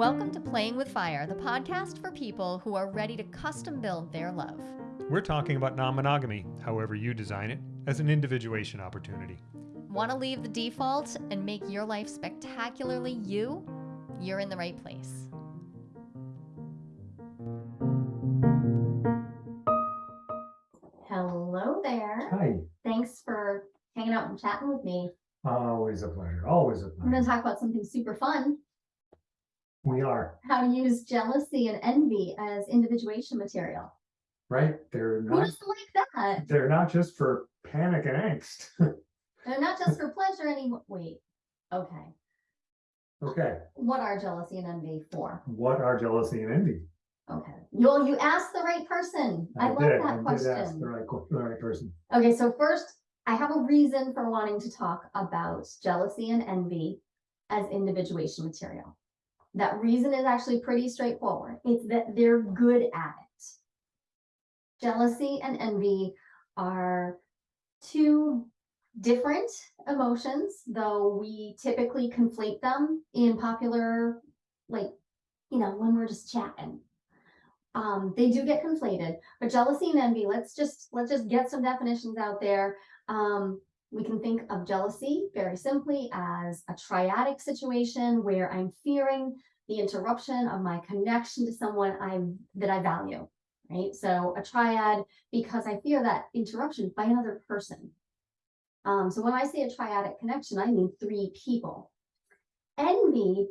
Welcome to Playing with Fire, the podcast for people who are ready to custom build their love. We're talking about non monogamy, however you design it, as an individuation opportunity. Want to leave the default and make your life spectacularly you? You're in the right place. Hello there. Hi. Thanks for hanging out and chatting with me. Always a pleasure. Always a I'm going to talk about something super fun We are, how to use jealousy and envy as individuation material. right? They're Who not, doesn't like that? they're not just for panic and angst. They're not just for pleasure anymore. Wait, okay. Okay, What are jealousy and envy for? what are jealousy and envy? Okay. Well, you asked the right person. I, love did, that I did ask the right, the right person. Okay, so first, I have a reason for wanting to talk about jealousy and envy as individuation material. That reason is actually pretty straightforward. It's that they're good at it. Jealousy and envy are two different emotions, though we typically conflate them in popular, like, you know, when we're just chatting. Um, they do get conflated, but jealousy and envy, let's just, let's just get some definitions out there. Um, we can think of jealousy very simply as a triadic situation where I'm fearing the interruption of my connection to someone I, that I value, right? So a triad, because I fear that interruption by another person. Um, so when I say a triadic connection, I mean three people. Envy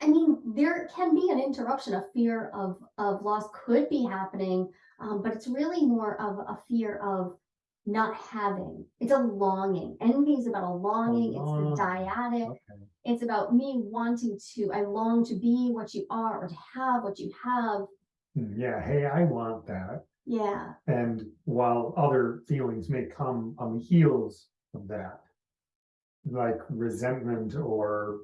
I mean, there can be an interruption, a fear of, of loss could be happening, um, but it's really more of a fear of not having. It's a longing. Envy is about a longing. longing. It's the dyadic. Okay. It's about me wanting to, I long to be what you are or to have what you have. Hmm, Yeah, hey, I want that. Yeah. And while other feelings may come on the heels of that, like resentment or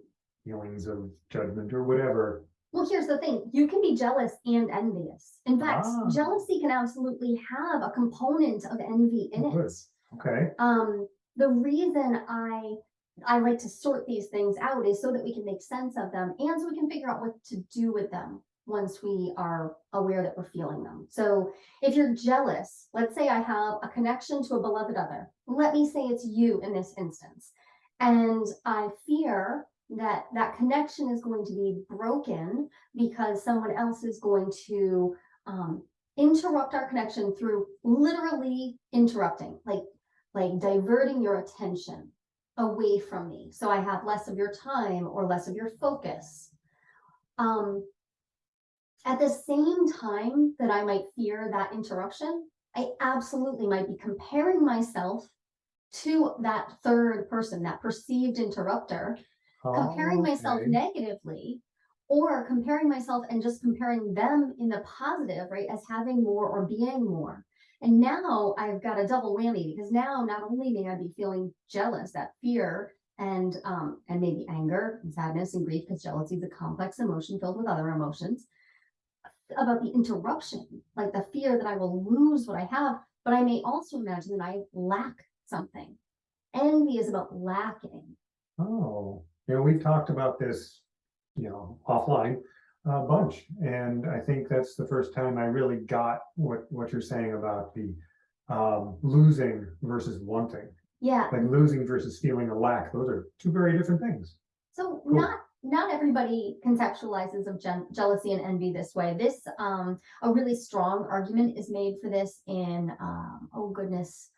feelings of judgment or whatever, Well, here's the thing you can be jealous and envious. In fact, Ah. jealousy can absolutely have a component of envy in it. okay? Um, the reason I I like to sort these things out is so that we can make sense of them and so we can figure out what to do with them once we are aware that we're feeling them. So if you're jealous, let's say I have a connection to a beloved other. Let me say it's you in this instance. And I fear that that connection is going to be broken because someone else is going to um, interrupt our connection through literally interrupting, like like diverting your attention away from me. So I have less of your time or less of your focus. Um, at the same time that I might fear that interruption, I absolutely might be comparing myself to that third person, that perceived interrupter, comparing myself Okay. negatively or comparing myself and just comparing them in the positive, right, as having more or being more. And now I've got a double whammy because now not only may I be feeling jealous, that fear and um and maybe anger and sadness and grief, because jealousy is a complex emotion filled with other emotions about the interruption, like the fear that I will lose what I have, but I may also imagine that I lack something. Envy is about lacking. Oh, yeah, we've talked about this, you know, offline a bunch, and I think that's the first time I really got what, what you're saying about the um, losing versus wanting, Yeah, like losing versus feeling a lack. Those are two very different things. So Cool. not not everybody conceptualizes of gen- jealousy and envy this way. This um a really strong argument is made for this in um oh goodness.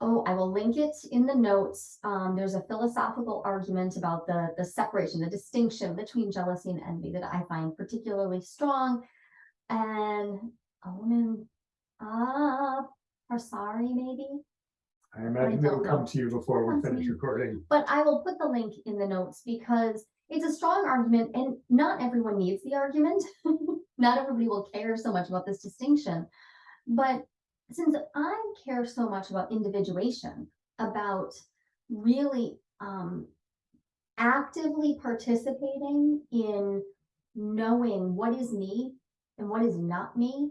Oh, I will link it in the notes. Um, there's a philosophical argument about the the separation, the distinction between jealousy and envy that I find particularly strong. And a woman, ah, uh, sorry, maybe. I imagine it'll come to you before we finish recording. But I will put the link in the notes because it's a strong argument and not everyone needs the argument. not everybody will care so much about this distinction. But since I care so much about individuation, about really um, actively participating in knowing what is me and what is not me,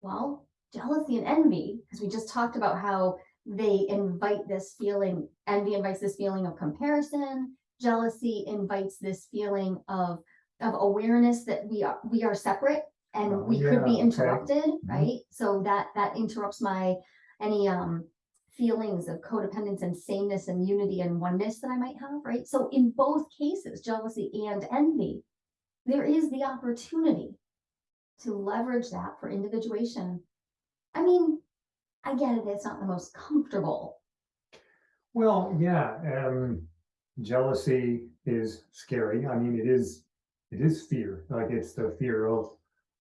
well, jealousy and envy, because we just talked about how they invite this feeling, envy invites this feeling of comparison, jealousy invites this feeling of, of awareness that we are, we are separate and we could be yeah, okay. interrupted, Mm-hmm. right? So that, that interrupts my, any, um, feelings of codependence and sameness and unity and oneness that I might have, right? So in both cases, jealousy and envy, there is the opportunity to leverage that for individuation. I mean, I get it, it's not the most comfortable. Well, yeah, um, jealousy is scary. I mean, it is, it is fear, like it's the fear of,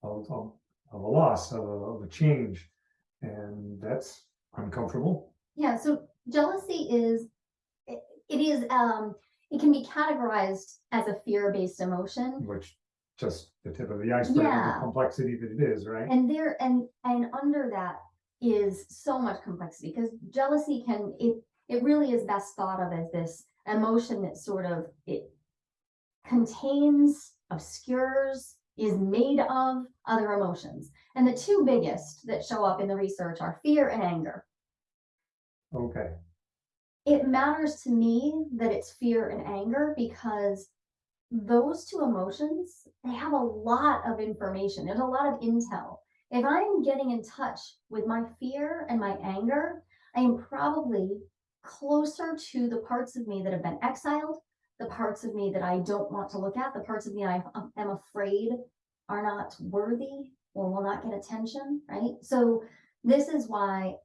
of, of, of a loss, of a, of a change. And that's uncomfortable. Yeah, so jealousy is, it, it is, um, it can be categorized as a fear-based emotion. which just the tip of the iceberg, of Yeah. the complexity that it is, right? And there, and, and under that is so much complexity, because jealousy can, it, it really is best thought of as this emotion that sort of, it contains, obscures, is made of other emotions. And the two biggest that show up in the research are fear and anger. Okay, it matters to me that it's fear and anger because those two emotions they have a lot of information there's a lot of intel if i'm getting in touch with my fear and my anger i am probably closer to the parts of me that have been exiled the parts of me that i don't want to look at the parts of me i um, am afraid are not worthy or will not get attention right so this is why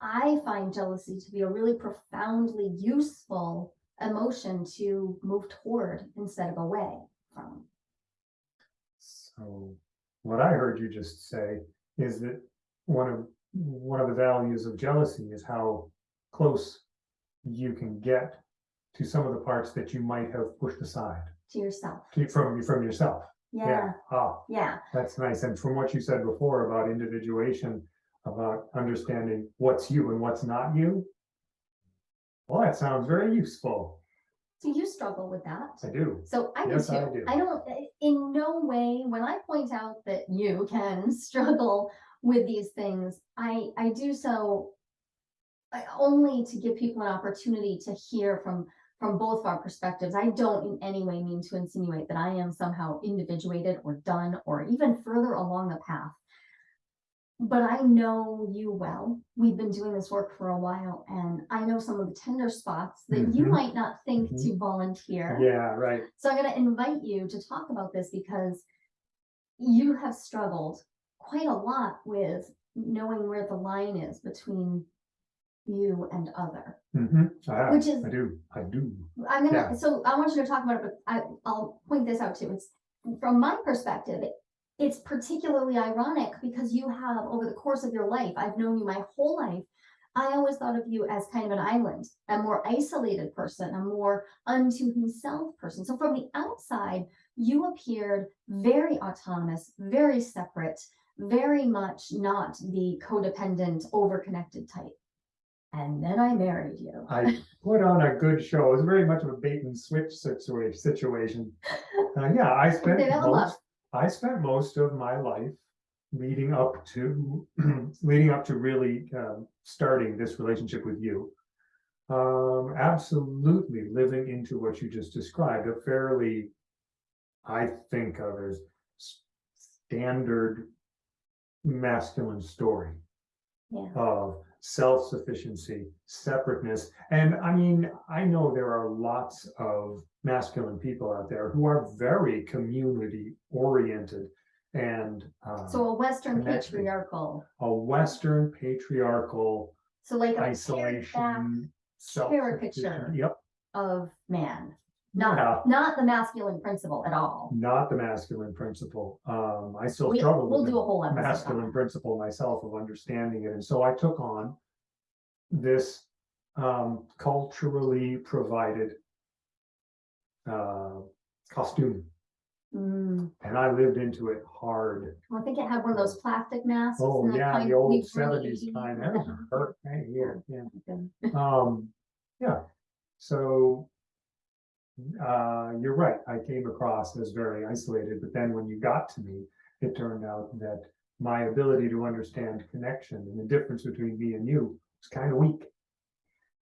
I find jealousy to be a really profoundly useful emotion to move toward instead of away from. so what I heard you just say is that one of, one of the values of jealousy is how close you can get to some of the parts that you might have pushed aside To yourself. to- from, from yourself. Yeah, Ah, yeah, That's nice. And from what you said before about individuation, about understanding what's you and what's not you. Well, that sounds very useful. Do you struggle with that? I do. So I do Yes, I too. do. I don't, in no way, when I point out that you can struggle with these things, I, I do so I- only to give people an opportunity to hear from, from both of our perspectives. I don't in any way mean to insinuate that I am somehow individuated or done or even further along the path. But I know you well. We've been doing this work for a while and I know some of the tender spots that you Mhm. might not think Mhm. to volunteer. Yeah, right. So I'm gonna invite you to talk about this because you have struggled quite a lot with knowing where the line is between you and other. hmm I. Which is- I do. I do. I'm Yeah. gonna, so I want you to talk about it, but I, I'll point this out too. It's, from my perspective, it- it's particularly ironic because you have, over the course of your life, I've known you my whole life. I always thought of you as kind of an island, a more isolated person, a more unto himself person. So from the outside, you appeared very autonomous, very separate, very much not the codependent, overconnected type. And then I married you. I put on a good show. It was very much of a bait and switch situa- situation. Uh, yeah, I spent They fell in love. most, I spent most of my life leading up to, leading up to really um, starting this relationship with you. Um, absolutely living into what you just described, a fairly, I think of as standard masculine story Yeah. of self-sufficiency, separateness. And I mean, I know there are lots of masculine people out there who are very community oriented and uh, So a Western patriarchal, a Western patriarchal so like a isolation. self- caricature. Yep, of man, Yeah. not, not the masculine principle at all. not the masculine principle. Um, I still We, struggle we'll with do a whole episode on masculine principle myself of understanding it. And so I took on this um, culturally provided uh, costume Mm, and I lived into it hard. I think it had one of those plastic masks. Oh, and yeah, kind the old seventies kind. 80s. That was hurt right here, yeah. Um, yeah, so. Uh, you're right, I came across as very isolated, but then when you got to me, it turned out that. My ability to understand connection and the difference between me and you was kind of weak.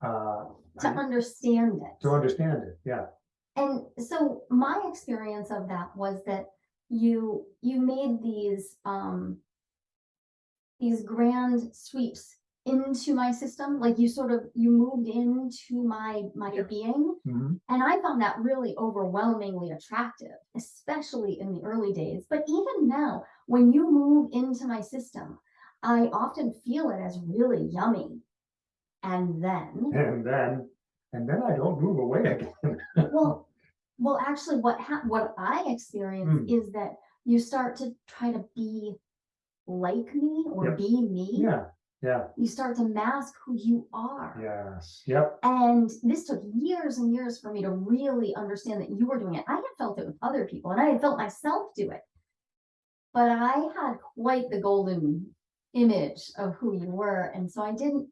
Uh, To I- understand it. to understand it, yeah, And so my experience of that was that you, you made these, um, these grand sweeps into my system, like you sort of, you moved into my, my Yeah. being. Mhm. And I found that really overwhelmingly attractive, especially in the early days. But even now, when you move into my system, I often feel it as really yummy. And then, And then, and then I don't move away again. well, well, actually, what what I experience Hmm. is that you start to try to be like me or Yep. be me. Yeah, yeah, You start to mask who you are. yes, yep, And this took years and years for me to really understand that you were doing it. I had felt it with other people and I had felt myself do it. But I had quite the golden image of who you were. And so I didn't,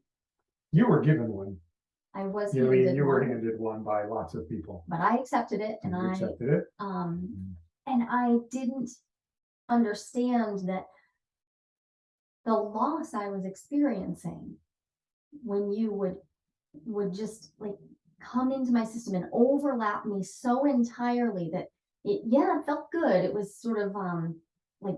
you were given one. I was, You mean, you were one, handed one by lots of people. but I accepted it and You I, accepted it. um, and I didn't understand that the loss I was experiencing when you would would just like come into my system and overlap me so entirely that it yeah it felt good. It was sort of um like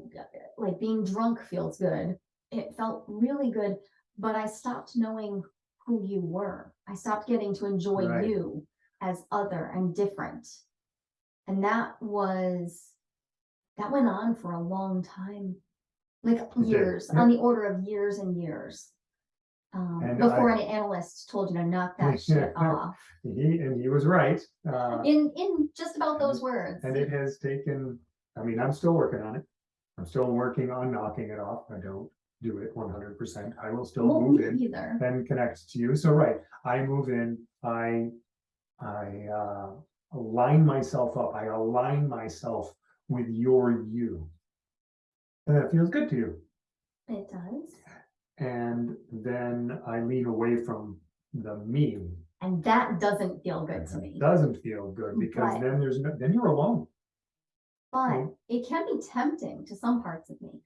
like being drunk feels good. It felt really good but i stopped knowing who you were. I stopped getting to enjoy Right. you as other and different. And that was that went on for a long time like years on the order of years and years um, And before I- an analyst told you to knock that shit off He, and he was right. Uh, in in just about those words and it has taken, I mean, I'm still working on it. I'm still working on knocking it off. I don't do it one hundred percent. I will still won't move in either and connect to you. So, right, I move in, I, I, uh, align myself up. I align myself with your you. And that feels good to you. it does And then I lean away from the me. and that doesn't feel good to me Doesn't feel good because Right. then there's no, then you're alone. but Mm. it can be tempting to some parts of me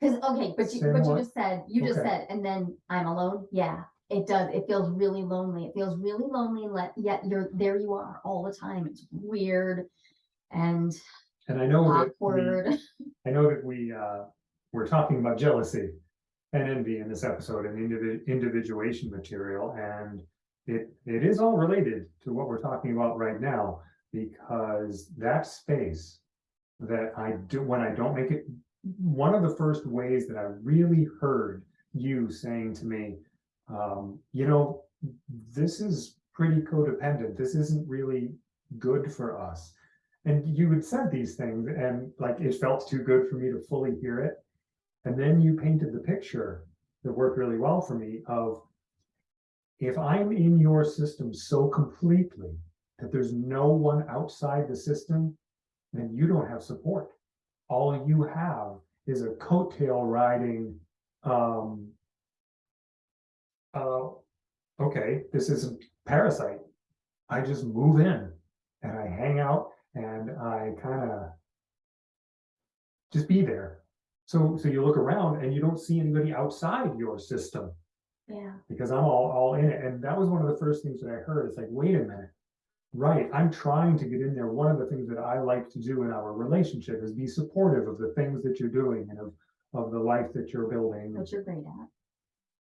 because okay but you Say but you just said you just Okay. said and then i'm alone yeah it does it feels really lonely it feels really lonely let yet you're there you are all the time it's weird and And I know that we, awkward I know that we, uh, we're talking about jealousy and envy in this episode and individ- individuation material, and it, it is all related to what we're talking about right now, because that space that I do, when I don't make it, one of the first ways that I really heard you saying to me, um, you know, this is pretty codependent. This isn't really good for us. And you had said these things and like it felt too good for me to fully hear it. And then you painted the picture that worked really well for me of if I'm in your system so completely that there's no one outside the system, then you don't have support. All you have is a coattail riding um uh okay, this isn't parasite. I just move in and I hang out and I kind of just be there. So so you look around and you don't see anybody outside your system yeah because I'm all all in it. And that was one of the first things that I heard. It's like, wait a minute. Right, I'm trying to get in there. One of the things that I like to do in our relationship is be supportive of the things that you're doing and of of the life that you're building which you're great at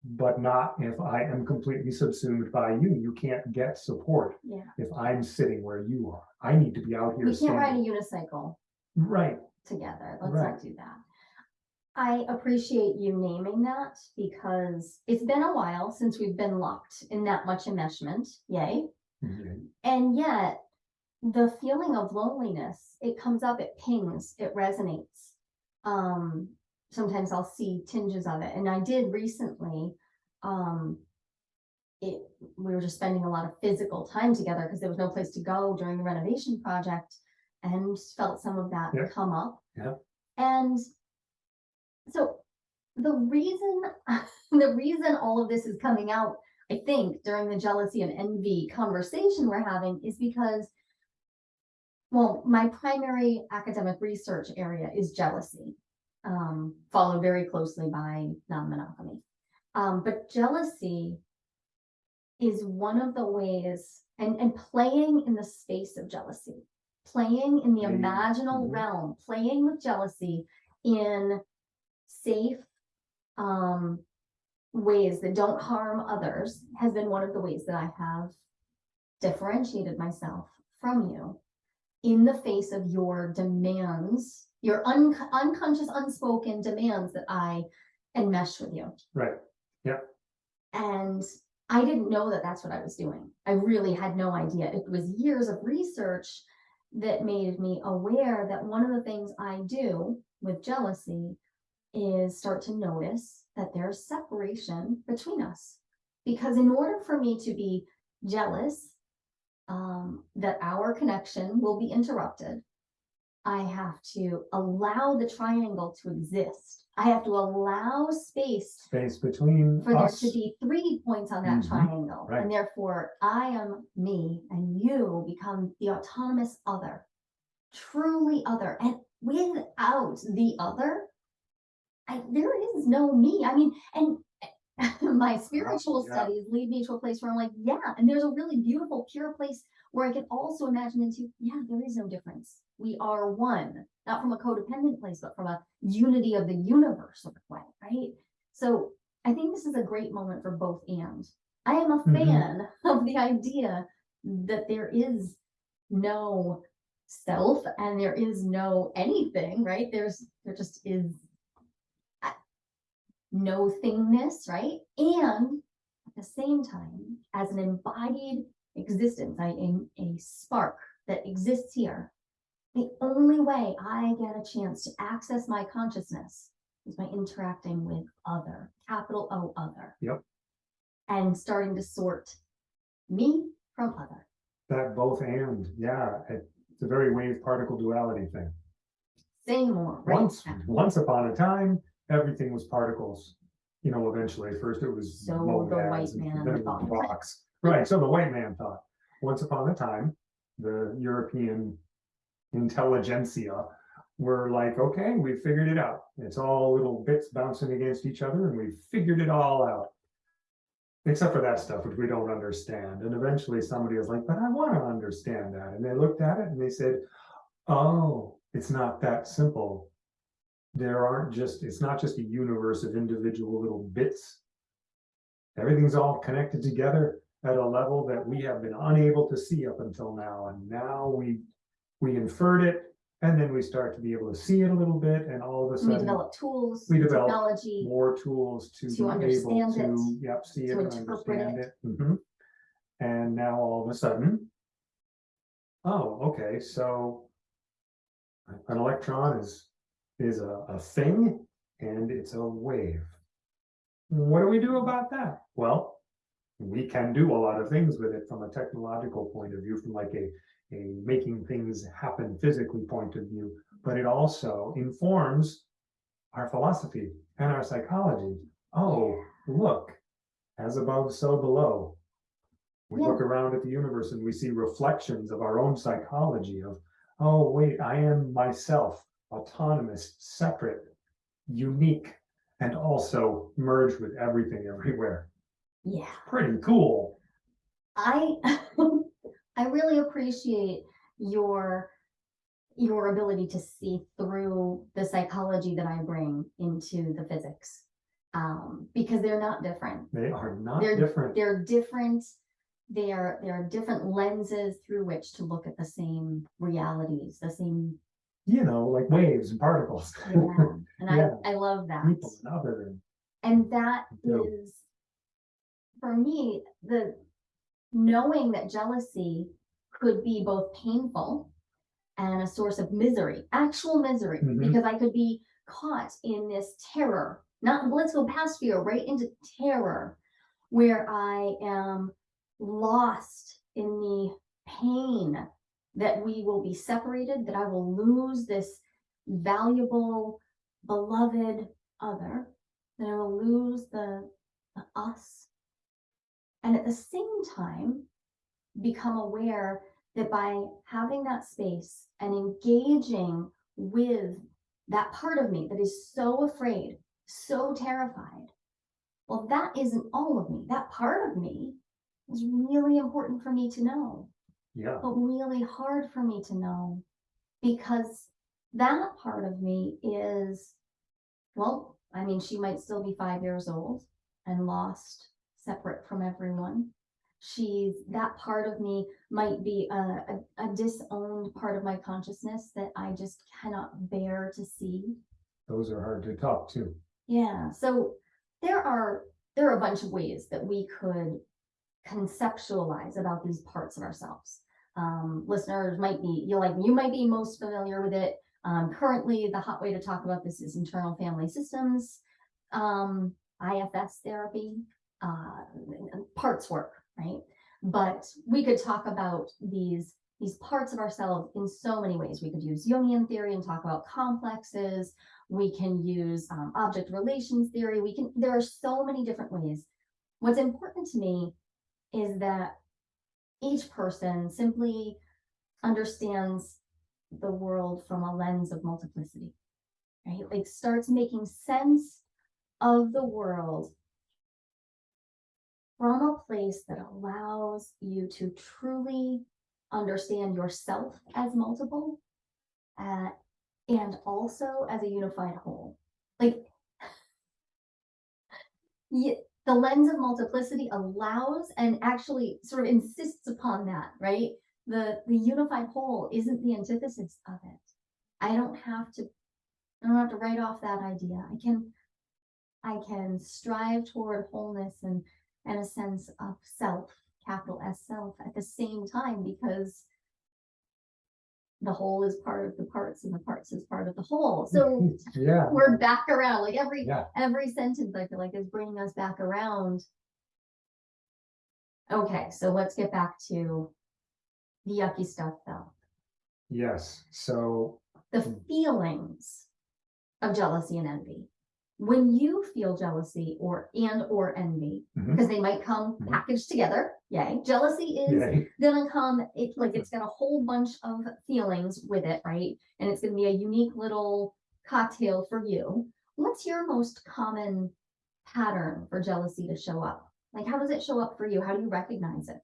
but not if I am completely subsumed by you. You can't get support yeah if I'm sitting where you are. I need to be out here. we can't ride a unicycle Right, together. Let's Right. not do that. I appreciate you naming that because it's been a while since we've been locked in that much enmeshment. Yay. Mhm. And yet the feeling of loneliness, it comes up, it pings, it resonates. Um, sometimes I'll see tinges of it. And I did recently, um, it, we were just spending a lot of physical time together because there was no place to go during the renovation project and felt some of that Yeah. come up. Yeah. And so the reason, the reason all of this is coming out I think during the jealousy and envy conversation we're having is because, well, my primary academic research area is jealousy, um, followed very closely by non-monogamy. Um, but jealousy is one of the ways, and, and playing in the space of jealousy, playing in the Maybe, imaginal mhm. realm, playing with jealousy in safe, um, ways that don't harm others has been one of the ways that I have differentiated myself from you in the face of your demands, your un- unconscious, unspoken demands that I enmesh with you. Right, Yeah. And I didn't know that that's what I was doing. I really had no idea. It was years of research that made me aware that one of the things I do with jealousy is start to notice that there's separation between us. Because in order for me to be jealous, um, that our connection will be interrupted, I have to allow the triangle to exist. I have to allow space space between for there us. to be three points on that Mhm, triangle. right. And therefore, I am me and you become the autonomous other, truly other. And without the other, I, there is no me. I mean, and my spiritual yeah. studies lead me to a place where I'm like, yeah, and there's a really beautiful, pure place where I can also imagine into, yeah, there is no difference. We are one, not from a codependent place, but from a unity of the universe sort of way, right? So I think this is a great moment for both and. I am a Mhm. fan of the idea that there is no self and there is no anything, right? There's, there just is uh, no thingness, right? And at the same time, as an embodied existence, I am a spark that exists here. The only way I get a chance to access my consciousness is by interacting with other, capital O other. Yep. And starting to sort me from other. That both and, yeah, it- it's a very wave particle duality thing. Say more. right? Once, once upon a time, everything was particles. You know, eventually, first it was So the white man then it was thought. Right, so the white man thought, once upon a time, the European intelligentsia were like, okay, we've figured it out. It's all little bits bouncing against each other and we've figured it all out. Except for that stuff which we don't understand. And eventually somebody was like, but I want to understand that. And they looked at it and they said, oh, it's not that simple. There aren't just, it's not just a universe of individual little bits. Everything's all connected together at a level that we have been unable to see up until now. And now we, we inferred it and then we start to be able to see it a little bit and all of a sudden We develop tools, we develop technology, more tools to to be able understand it, to, yep, see it and interpret understand it. it. Mhm. And now all of a sudden, oh, okay, so an electron is, is a, a thing and it's a wave. What do we do about that? Well, we can do a lot of things with it from a technological point of view, from like a, a making things happen physically point of view, but it also informs our philosophy and our psychology. Oh, look, as above, so below. We Yeah. look around at the universe and we see reflections of our own psychology of, oh, wait, I am myself, autonomous, separate, unique, and also merged with everything everywhere. Yeah. Pretty cool. I I really appreciate your your ability to see through the psychology that I bring into the physics. Um, because they're not different. They are not They're- different. They're different. They are there are different lenses through which to look at the same realities, the same You know, like waves and particles. yeah. And Yeah. I I love that. People and other. and- And that Yeah. is, for me, the knowing that jealousy could be both painful and a source of misery, actual misery, Mhm. because I could be caught in this terror, not let's go past fear, right into terror, where I am lost in the pain that we will be separated, that I will lose this valuable, beloved other, that I will lose the, the us. And at the same time, become aware that by having that space and engaging with that part of me that is so afraid, so terrified, well, that isn't all of me. That part of me is really important for me to know Yeah, but really hard for me to know because that part of me is, well, I mean, she might still be five years old and lost, separate from everyone. She's that part of me might be a, a, a disowned part of my consciousness that I just cannot bear to see. those are hard to talk to. Yeah, so there are there are a bunch of ways that we could conceptualize about these parts of ourselves. Um, listeners might be you like you might be most familiar with it. Um, currently, the hot way to talk about this is internal family systems, um, IFS therapy, uh, parts work, right? But we could talk about these these parts of ourselves in so many ways. We could use Jungian theory and talk about complexes we can use um, object relations theory we can there are so many different ways what's important to me is that each person simply understands the world from a lens of multiplicity right like starts making sense of the world from a place that allows you to truly understand yourself as multiple uh, and also as a unified whole. Like, the lens of multiplicity allows and actually sort of insists upon that, right? The the unified whole isn't the antithesis of it. I don't have to, I don't have to write off that idea. I can, I can strive toward wholeness and and a sense of self, capital S self, at the same time because the whole is part of the parts and the parts is part of the whole. So Yeah, we're back around, like every, yeah, every sentence I feel like is bringing us back around. Okay, so let's get back to the yucky stuff though. yes, so, The feelings of jealousy and envy. When you feel jealousy or and or envy, Mhm. because they might come Mhm. packaged together, yay. Jealousy is yeah, gonna come, it's like, it's got a whole bunch of feelings with it, right? And it's gonna be a unique little cocktail for you. What's your most common pattern for jealousy to show up? Like, how does it show up for you? How do you recognize it?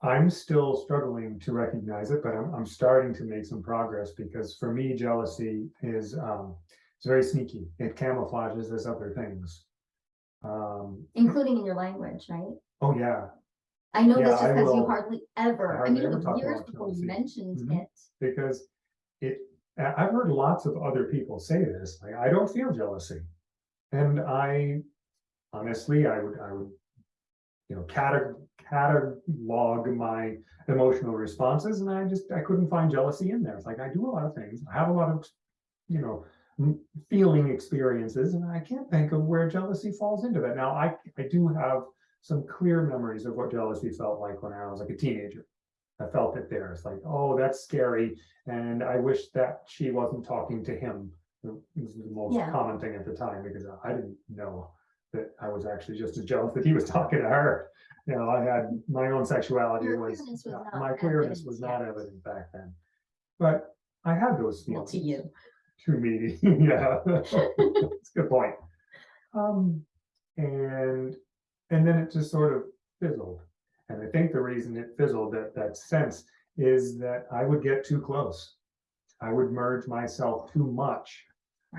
I'm still struggling to recognize it, but I'm, I'm starting to make some progress because for me, jealousy is, um, it's very sneaky. It camouflages as other things. Um, Including in your language, right? oh, yeah, I know Yeah, this just because you hardly ever, I hardly mean, it was years before you mentioned Mhm. it. because it, I- I've heard lots of other people say this, like, I don't feel jealousy. And I, honestly, I would, I would, you know, cata- catalog my emotional responses, and I just, I couldn't find jealousy in there. It's like, I do a lot of things, I have a lot of, you know, feeling experiences, and I can't think of where jealousy falls into that. Now, I, I do have some clear memories of what jealousy felt like when I was like a teenager. I felt it there. It's like, oh, that's scary. And I wish that she wasn't talking to him. It was the most Yeah. common thing at the time because I didn't know that I was actually just as jealous that he was talking to her. You know, I had my own sexuality Your was, was not my queerness was not evident back then. But I had those feelings. to you. To me, yeah, that's a good point. Um, and, and then it just sort of fizzled. And I think the reason it fizzled, that, that sense, is that I would get too close. I would merge myself too much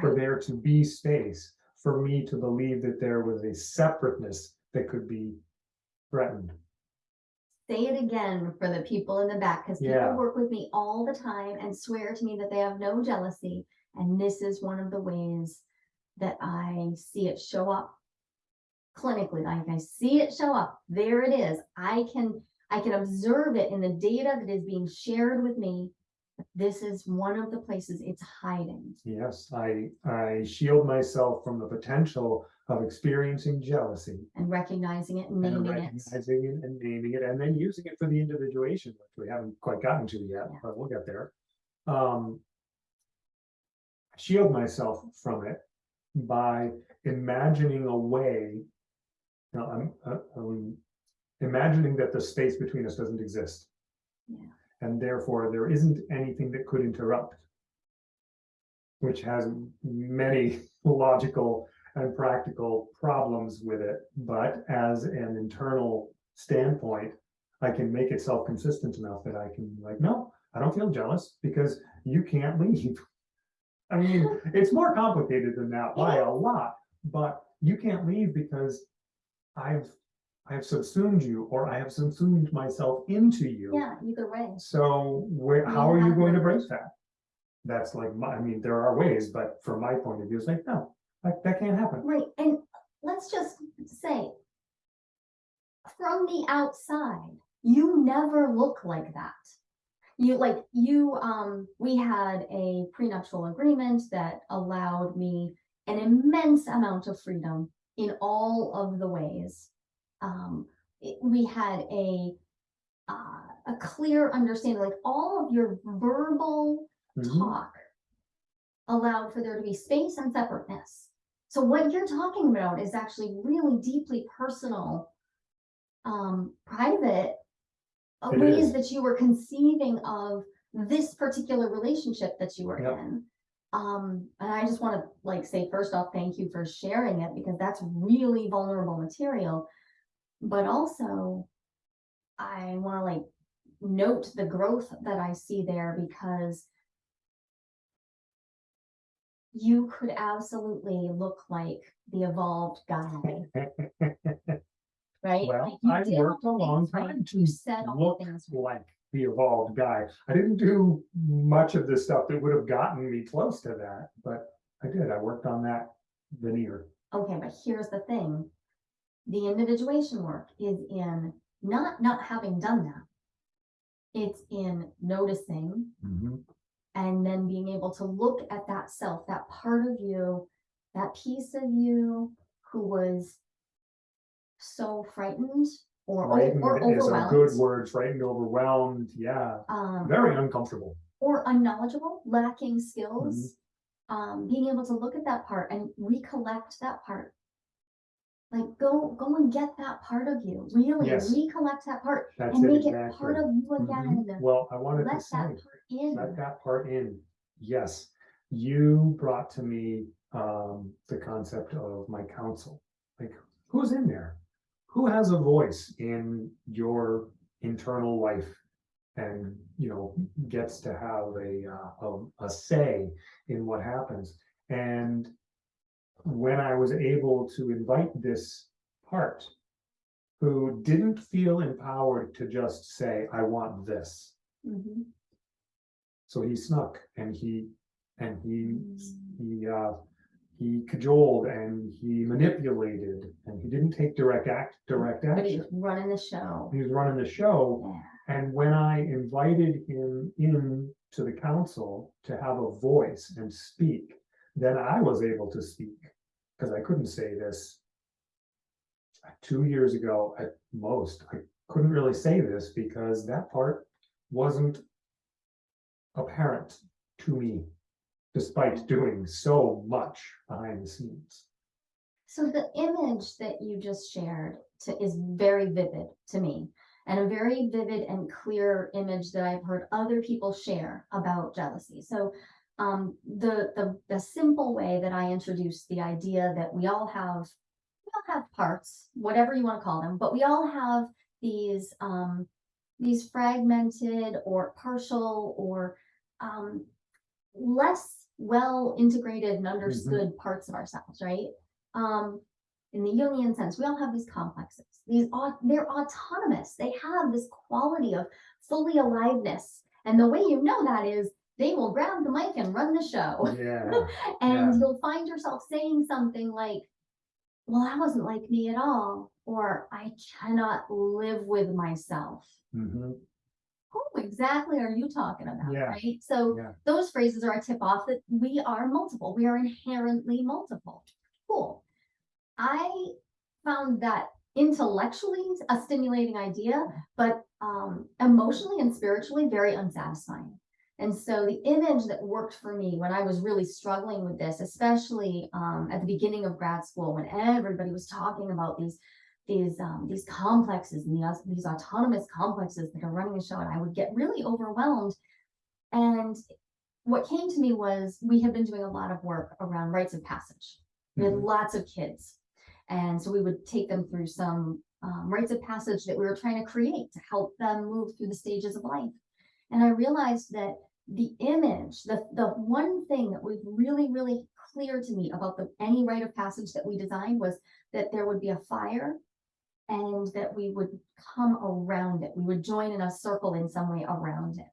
for there to be space for me to believe that there was a separateness that could be threatened. Say it again for the people in the back, because Yeah. people work with me all the time and swear to me that they have no jealousy. And this is one of the ways that I see it show up clinically. Like I see it show up. There it is. I can I can observe it in the data that is being shared with me. This is one of the places it's hiding. Yes, I, I shield myself from the potential of experiencing jealousy. And recognizing it and and naming it. recognizing it and naming it and then using it for the individuation, which we haven't quite gotten to yet, Yeah. but we'll get there. Um, shield myself from it by imagining a way. Now, I'm, uh, um, imagining that the space between us doesn't exist. Yeah. And therefore, there isn't anything that could interrupt. Which has many logical and practical problems with it, but as an internal standpoint, I can make it self-consistent enough that I can like, no, I don't feel jealous because you can't leave. I mean, it's more complicated than that by a lot, but you can't leave because I've, I've subsumed you or I have subsumed myself into you. Yeah, either way. So where, how are you going to break that? That's like, my, I mean, there are ways, but from my point of view, it's like, no, that, that can't happen. Right, and let's just say. From the outside, you never look like that. You like, you, um, we had a prenuptial agreement that allowed me an immense amount of freedom in all of the ways. Um, it- we had a, uh, a clear understanding, like all of your verbal Mhm. talk allowed for there to be space and separateness. So what you're talking about is actually really deeply personal, um, private ways that you were conceiving of this particular relationship that you were Yep. in. Um, and I just want to like say first off, thank you for sharing it because that's really vulnerable material. But also, I want to like note the growth that I see there because you could absolutely look like the evolved guy, right? Well, Like, you I did worked a long things right, time You to said all look things. right. like the evolved guy. I didn't do much of the stuff that would have gotten me close to that, but I did. I worked on that veneer. Okay, but here's the thing. The individuation work is in not not having done that. It's in noticing mm-hmm. and then being able to look at that self, that part of you, that piece of you who was so frightened or Frightened or is a good overwhelmed, word, frightened, overwhelmed, yeah, um, very uncomfortable. or unknowledgeable, lacking skills. Mm-hmm. Um, being able to look at that part and recollect that part. Like go go and get that part of you, really Yes. recollect that part That's and it make it exactly. part of you Mhm. again. Well, I wanted Let to that say, part in. let that part in. Yes, you brought to me um the concept of my council. Like, who's in there? Who has a voice in your internal life? And, you know, gets to have a uh, a, a say in what happens. And when I was able to invite this part who didn't feel empowered to just say, I want this. Mhm. So he snuck and he, and he, Mm. he, uh, he cajoled and he manipulated and he didn't take direct act, direct action. But he was running the show. He was running the show Yeah. and when I invited him in to the council to have a voice and speak, then I was able to speak. Because I couldn't say this. Two years ago at most, I couldn't really say this because that part wasn't apparent to me. Despite doing so much behind the scenes. So the image that you just shared to, is very vivid to me. And a very vivid and clear image that I've heard other people share about jealousy. So um, the, the, the simple way that I introduced the idea that we all have, we all have parts, whatever you want to call them, but we all have these, um, these fragmented or partial or um, less well integrated and understood parts of ourselves, right? Um, in the Jungian sense, we all have these complexes. These they're autonomous. They have this quality of fully aliveness. And the way you know that is they will grab the mic and run the show. Yeah, and Yeah. you'll find yourself saying something like, Well, that wasn't like me at all, or I cannot live with myself. mhm, Who exactly are you talking about? Yeah. Right. So Yeah. those phrases are a tip off that we are multiple. We are inherently multiple. Cool. I found that intellectually a stimulating idea, but um, emotionally and spiritually very unsatisfying. And so the image that worked for me when I was really struggling with this, especially um, at the beginning of grad school, when everybody was talking about these these um, these complexes and these, these autonomous complexes that are running the show, and I would get really overwhelmed. And what came to me was we had been doing a lot of work around rites of passage. We had mhm. lots of kids, and so we would take them through some um, rites of passage that we were trying to create to help them move through the stages of life. And I realized that the image, the, the one thing that was really, really clear to me about the, any rite of passage that we designed was that there would be a fire and that we would come around it. We would join in a circle in some way around it.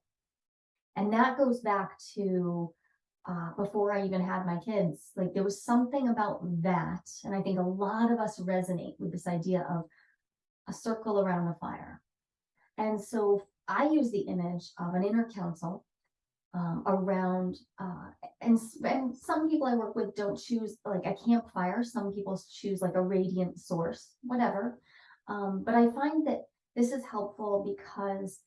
And that goes back to uh, before I even had my kids. Like there was something about that. And I think a lot of us resonate with this idea of a circle around the fire. And so I use the image of an inner council um, around, uh, and, and some people I work with don't choose like a campfire. Some people choose like a radiant source, whatever. Um, but I find that this is helpful because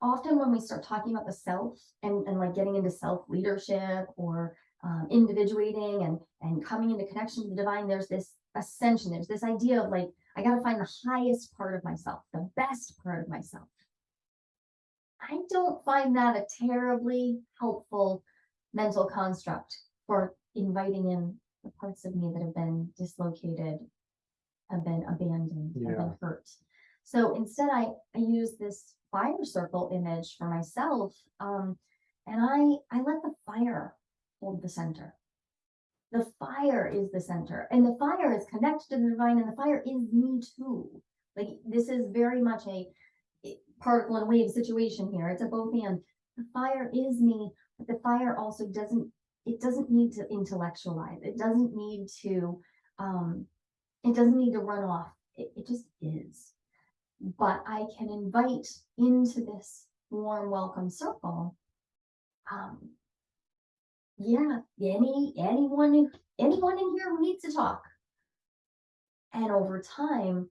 often when we start talking about the self and, and like getting into self leadership or um, individuating and and coming into connection with the divine, there's this ascension. There's this idea of like I got to find the highest part of myself, the best part of myself. I don't find that a terribly helpful mental construct for inviting in the parts of me that have been dislocated, have been abandoned, have Yeah. been hurt. So instead, I, I use this fire circle image for myself, um, and I I let the fire hold the center. The fire is the center, and the fire is connected to the divine, and the fire is me too. Like this is very much a i- particle and wave situation here. It's a both and. The fire is me, but the fire also doesn't. It doesn't need to intellectualize. It doesn't need to. Um, it doesn't need to run off. It, it just is. But I can invite into this warm welcome circle. Um, yeah, any anyone anyone in here who needs to talk. And over time,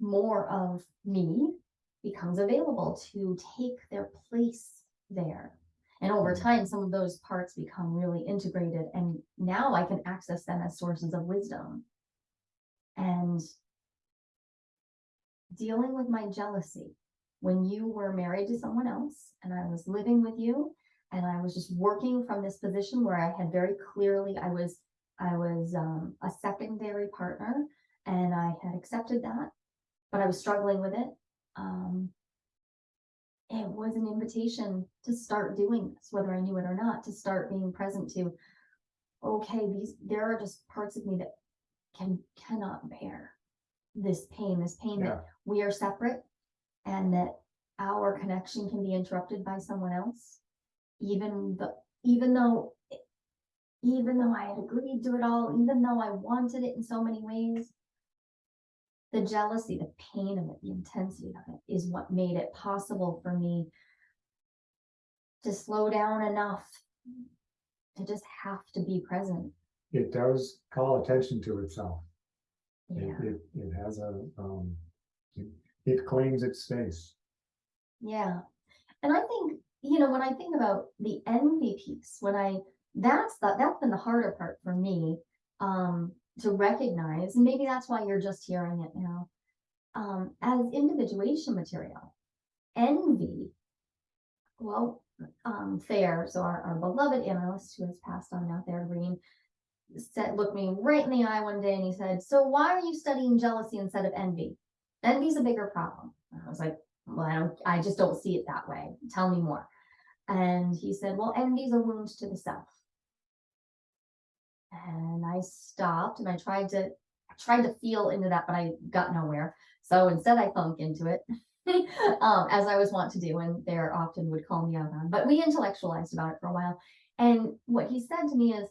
more of me becomes available to take their place there. And over time, some of those parts become really integrated, and now I can access them as sources of wisdom. And dealing with my jealousy when you were married to someone else and I was living with you and I was just working from this position where I had very clearly I was I was um, a secondary partner and I had accepted that, but I was struggling with it. Um, it was an invitation to start doing this, whether I knew it or not, to start being present to, okay, these there are just parts of me that can cannot bear this pain, this pain Yeah. that we are separate and that our connection can be interrupted by someone else even the even though even though i had agreed to it all even though i wanted it in so many ways the jealousy the pain of it the intensity of it is what made it possible for me to slow down enough to just have to be present It does call attention to itself. It, yeah it, it has a, um, it, it claims its space. Yeah. And I think, you know, when I think about the envy piece, when I that's the that's been the harder part for me um to recognize, and maybe that's why you're just hearing it now. Um, as individuation material, envy, well, um, Thayer, so our, our beloved analyst who has passed on now, Thayer Green, said, looked me right in the eye one day and he said, So why are you studying jealousy instead of envy? Envy's a bigger problem. And I was like, well, I don't, I just don't see it that way. Tell me more. And he said, well, envy's a wound to the self. And I stopped and I tried to, I tried to feel into that, but I got nowhere. So instead I thunk into it. um, as I was wont to do, and Thayer often would call me out on, but we intellectualized about it for a while. And what he said to me is,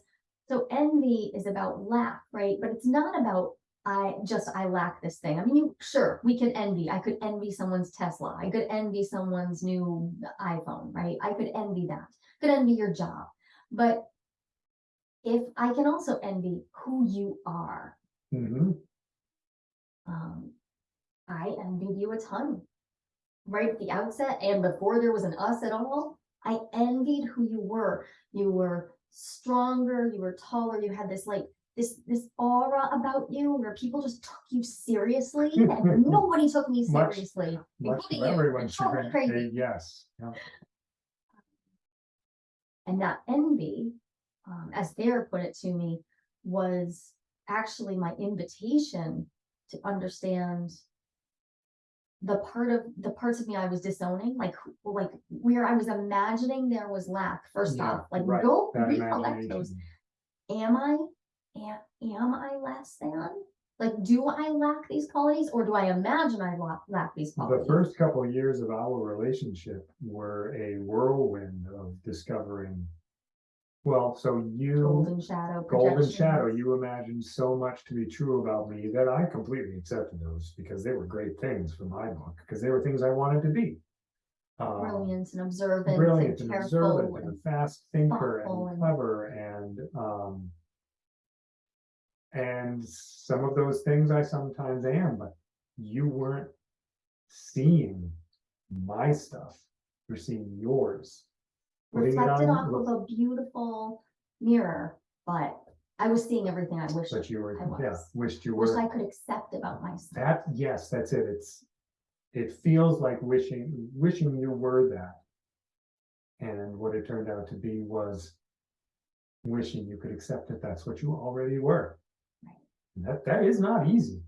so envy is about lack, right? But it's not about I just I lack this thing. I mean, you sure we can envy. I could envy someone's Tesla. I could envy someone's new iPhone, right? I could envy that. Could envy your job. But if I can also envy who you are, hmm um, I envied you a ton. Right at the outset, and before there was an us at all, I envied who you were. You were stronger, you were taller, you had this like this this aura about you where people just took you seriously and nobody took me seriously. Much including everyone's It's totally chagrin, crazy. yes. Yeah. And that envy, um, as Thayer put it to me, was actually my invitation to understand the part of, the parts of me I was disowning, like, like where I was imagining there was lack, first Yeah, off, like right, go that recollect those. imagination. Am I, am, am I less than? Like, do I lack these qualities or do I imagine I lack, lack these The qualities? first couple of years of our relationship were a whirlwind of discovering. Well, so you, Golden shadow. golden shadow, you imagined so much to be true about me that I completely accepted those because they were great things for my book, because they were things I wanted to be. Um, Brilliant and observant brilliant and and careful observant and and a fast thinker thoughtful and and- clever and, um. And some of those things I sometimes am, but you weren't seeing my stuff. You're seeing yours. Putting it reflected on, off of a beautiful mirror, but I was seeing everything I wished, But you were, I yeah, was. wished you wished were. I could accept about myself. That, yes, that's it. It's, it feels like wishing, wishing you were that. And what it turned out to be was wishing you could accept that that's what you already were. Right. That, that is not easy.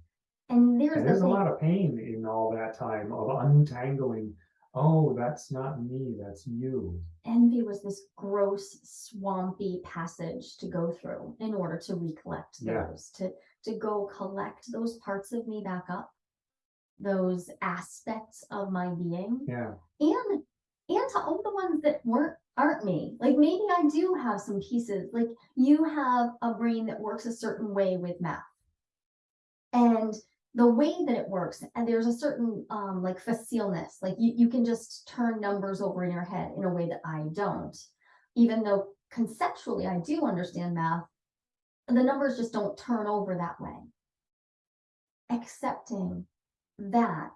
And there's And the there's a thing, lot of pain in all that time of untangling. Oh, that's not me, that's you. envy was this gross swampy passage to go through in order to recollect Yeah. those, to, to go collect those parts of me back up. Those aspects of my being Yeah, and and to all the ones that weren't aren't me like maybe i do have some pieces like you have a brain that works a certain way with math and the way that it works and there's a certain um like facileness like you, you can just turn numbers over in your head in a way that i don't even though conceptually i do understand math the numbers just don't turn over that way accepting that